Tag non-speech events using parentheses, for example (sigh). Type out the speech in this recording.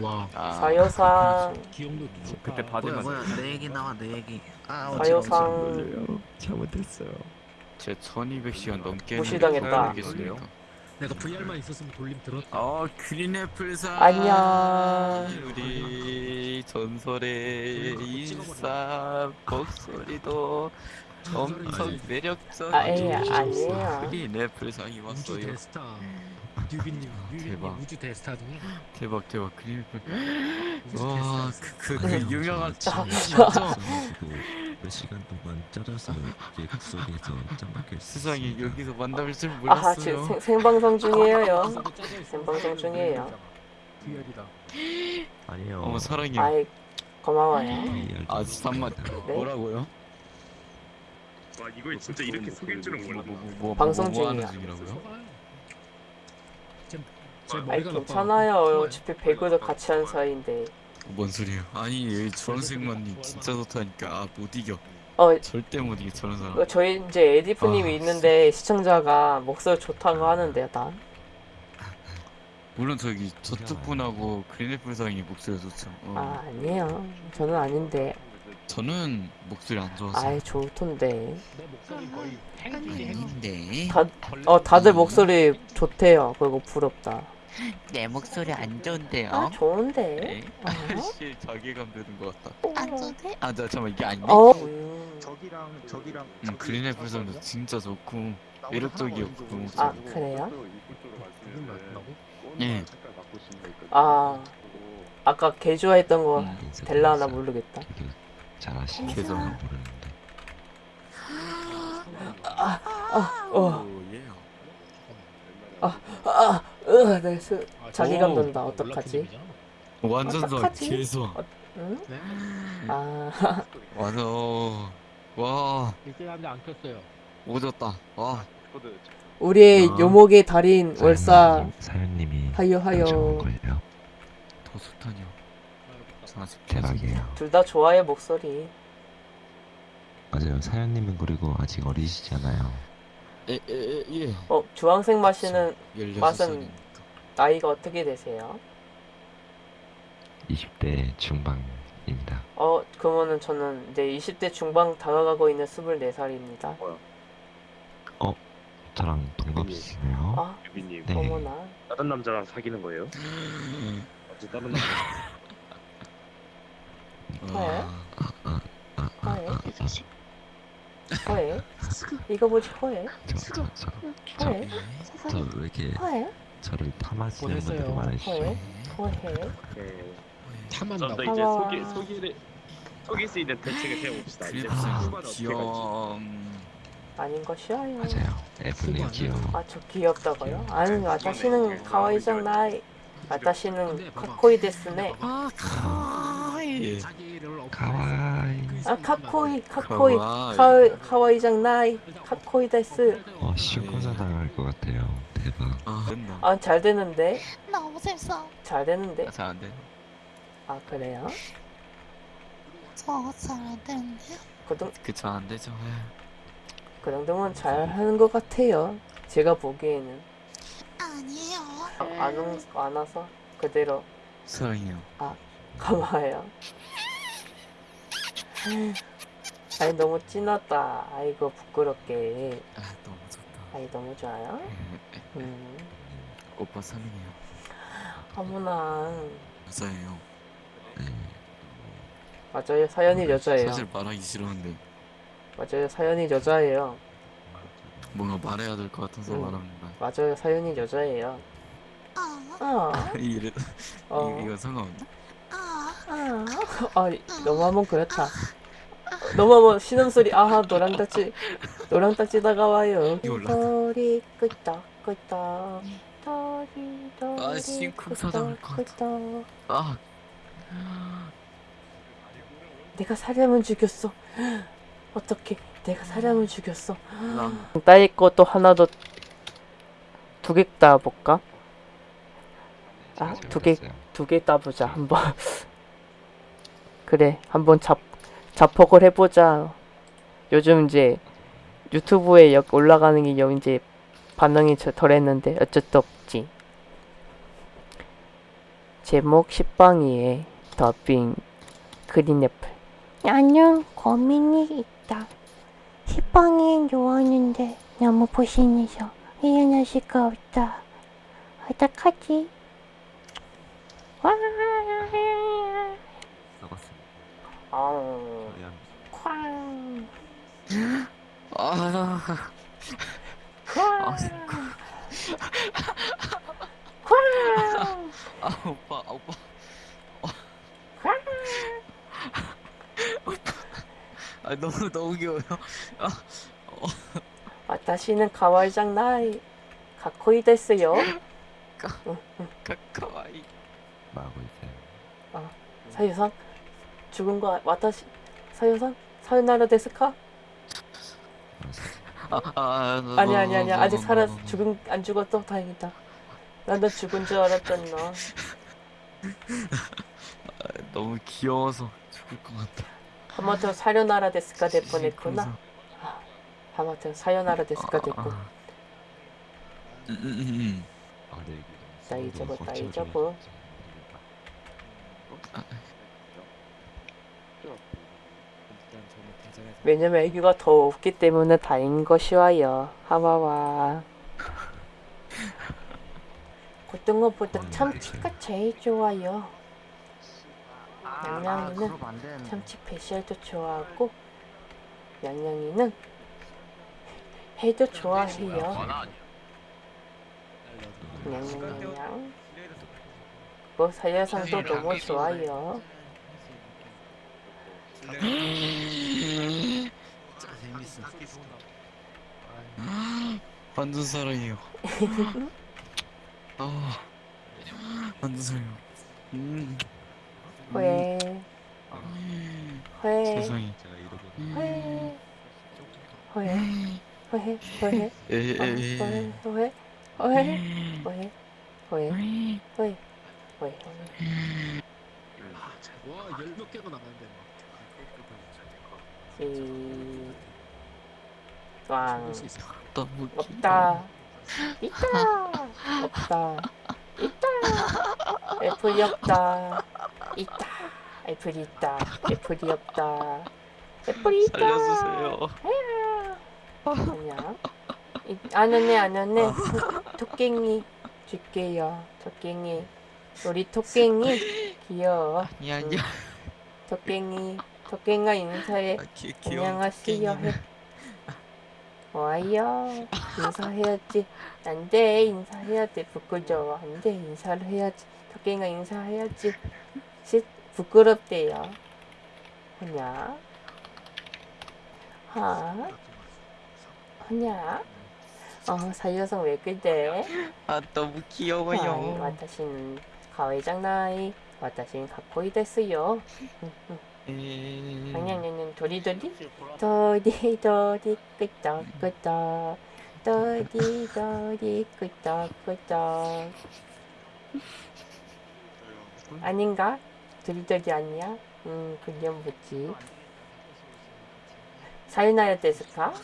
와 아, 좋다 그때 받은 뭐야 내 얘기 나와 내 얘기. 아 어지러워 사요상. 잘못했어요. 제 1200시간 넘게 무시당했다. 했는데 내가 VR만 있었으면 돌림 들었다. 어 그린 애플사. 안녕. 우리 전설의 인싸 목소리도 엄청 매력적인 아, 예, 아니에요. 그린 애플상이 우주 왔어요. 대스타. 뮤비님 뮤비님 대박. 우주 대스타죠 대박 대박. 그린 애플 우주 와그 그, 그 네. 유명한 아, (laughs) 몇 시간 동안 짜져서 이게 목소리에서 짱박혀 있어. 세상에 여기서 만날 줄 지금 몰랐어요 생, 생방송 중이에요 있어. 생방송 중이에요. VR이다 아니요. 어머 사랑해요 아이 고마워요 아 잠깐만 네? 뭐라고요? 와 이걸 진짜 이렇게 속일 줄은 뭐, 몰랐네. 뭐, 뭐, 방송 뭐 하는 중이야. 아이 머리가 괜찮아요. 어차피 배그도 같이 한 사이인데 뭔 소리예요? 아니 여기 주황색만님 진짜 좋다니까. 아 못 이겨. 어 절대 못 이겨 저런 사람. 어, 저희 이제 에디프님이 아, 있는데 시청자가 목소리 좋다고 하는데요 다 물론 저기 저쪽 분하고 그린애플 상이 목소리 좋죠. 어. 아 아니에요. 저는 아닌데. 저는 목소리 안 좋아서. 아이 좋던데. 아닌데. 다, 어 다들 목소리 좋대요. 그리고 부럽다 내 (laughs) 목소리 안 좋은데요? 아 좋은데 네. 어? 씨 자괴감 드는 것 같다 안 좋대? 아 자, 잠깐만 이게 아닌데? 어 음, 저기랑 저기랑 음, 그린 애플상도 진짜 좋고 매력적이었고 그 목소리 아 그래요? 누군 나타나고? 예. 아 아까 개 좋아했던 거 음, 될라나 모르겠다 잘하시는 개성. 모르는데. 어 예. 아, 으, 내 수, 아, 자기감 오, 든다. 어떡하지? 연락팀이잖아. 완전 더 어떡하지? 개소 응? 네? 아, (laughs) 와 일대한테 안 켰어요 오졌다 와 우리의 아. 요목의 달인 월사 사연님- 사연님이 하여 하여. 거예요. 저 아직 대박이에요. 둘 다 좋아해 목소리. 맞아요. 사연님은 그리고 아직 어리시잖아요. 에에예 어, 주황색 마시는 16살이니까 맛은- 나이가 어떻게 되세요? 20대 중반입니다. 어, 그러면은 저는 이제 20대 중반 다가가고 있는 24살입니다. 저랑 동갑이시네요. 아, 유비님 네. 어머나. 다른 남자랑 사귀는 거예요? 어제 다른 남자 와, 허해? 허해? 이거 뭐지 허해? 저, 저, 저, 허해? 저왜 이렇게 허해? 저를 탐하시는 분들이 보냈어요. 많으시죠? 허해? 허해? 네. 탐한다고 좀더 이제 하와. 속일 속일 속일 수 있는 대책을 세워봅시다. 이제 그래서 후반에 어떻게 갈지. 귀염 아닌 것이야요. 맞아요. 애플님 귀여워. 아, 저 귀엽다고요? 아니, 와타시는 카와이장 나이. 와타시는 카코이 데스네. 아 카와이 자기를 업- 가와이. 아, 카코이, 카코이. 카와이, 카와이장 나이. 카코이 데스. 어, 시코자 당할 것 같아요. 대박. 아 됐나 아, 잘 되는데? 너무 재밌어. 잘 되는데? 잘안 돼 아, 그래요? 저잘안 되는데. 그, 정, 그쵸 안 되죠 그 정도면 잘 하는 것 같아요. 제가 보기에는. 아니에요. 아, 안, 온- 안 와서 그대로 사랑해요 가봐요. 아이, 너무 찐하다. 아이고, 부끄럽게. 아 너무 아이, 너무 좋아요? 음. 오빠 사랑해요 어머나. 여자예요 네. 맞아요. 사연이 여자예요. 사실 말하기 싫었는데 맞아요. 사연이 여자예요. 뭔가 말해야 될 것 같아서 음. 말합니다 맞아요. 사연이 여자예요. 아, 어. (laughs) 이래 어. 이- 이거 상관없나? 아, 아, 아, 너무하면 그렇다. 너무하면 신음소리, 아하, 딱지, 노랑 딱지 다가와요. 도리, 끄떡, 끄떡, 도리, 도리, 아, 같아. 끄떡. 아 내가 사람을 죽였어. 어떻게, 내가 사람을 죽였어. 랑. 따위 것도 하나 더, 두 개 따볼까? 아, 두 개. 두 개 따보자, 한번. (laughs) 그래, 한번 잡, 자폭을 해보자. 요즘 이제 유튜브에 역 올라가는 게영 이제 반응이 저- 덜했는데 어쩔 수 없지. 제목 식빵이의 더빙 그린애플. 나는 고민이 있다. 식빵이 좋아하는데 너무 보신해서 일어날 수가 없다. 어떡하지? 와, 썩었습니다. 아, 미안. 쾅, 아, 쾅, 아, 아, 오빠, 아, 오빠. 쾅. 아, 너무, 너무 귀여워요. 와타시는 가와이장 나이 가코이 됐어요. 카카와이. 마고 있어요. 사유상 죽은 거 와타시 사유상 사요나라 데스카? 아, 아, 너, 아니 너, 아니 아니 너, 아직 너, 살아 너, 너. 죽은 안 죽었어 다행이다. 나도 죽은 줄 알았잖아. 아, (laughs) 너무 귀여워서 죽을 것 같아. 하마터 사요나라 데스카 될 뻔했구나. 하마터 됐고. 아, 음, 음, 음, 아, 네. 이게 나 너무 잊어버, 꽉나 채워져 잊어버. 왜냐면 애교가 더 없기 때문에 다행인 것이와요. 하와와. (laughs) 고등어보다 참치가 제일 좋아요. 양양이는 안 되는데. 참치 배시알도 좋아하고 양양이는 해도 좋아해요. 양양양. 뭐 사야상도 너무 좋아요. (laughs) 재밌어. 완전 사랑해요. 아, 완전 사랑해요. 음, 회, 회, 세상에. 제가 이러고 에, 에, 어, 에. 회, 회, 회, 회, 회, 회, 회. 와, 열몇 개가 나가는데 이, 막. 왕. 너무 없다. 있다. 없다. 있다. 애플이 없다. 있다. 애플이 있다. 애플이 없다. 애플이 있다. 살려주세요. 아니야. 이- 안 오네 안 오네. 토- 토깽이 줄게요. 토깽이. 우리 토깽이 귀여워. 아니 아니야. 토깽이. 토깽아 인사해. 아, 귀, 안녕하세요. 해. 와요 인사해야지. 안돼 인사해야지. 부끄러워 안돼 인사를 해야지. 토끼가 인사해야지. 시, 부끄럽대요. 하냐? 하? 허냐? 어 사유성 왜 그래 아 너무 귀여워요. 와타신 가외장나이 와타신 가코이 데스요. 아니 아니 도리도리 도리도리 끄떡끄떡 도리도리 끄떡끄떡 아닌가? 도리도리 아니야? 음 그냥 뭐지? 사요나라 데스까?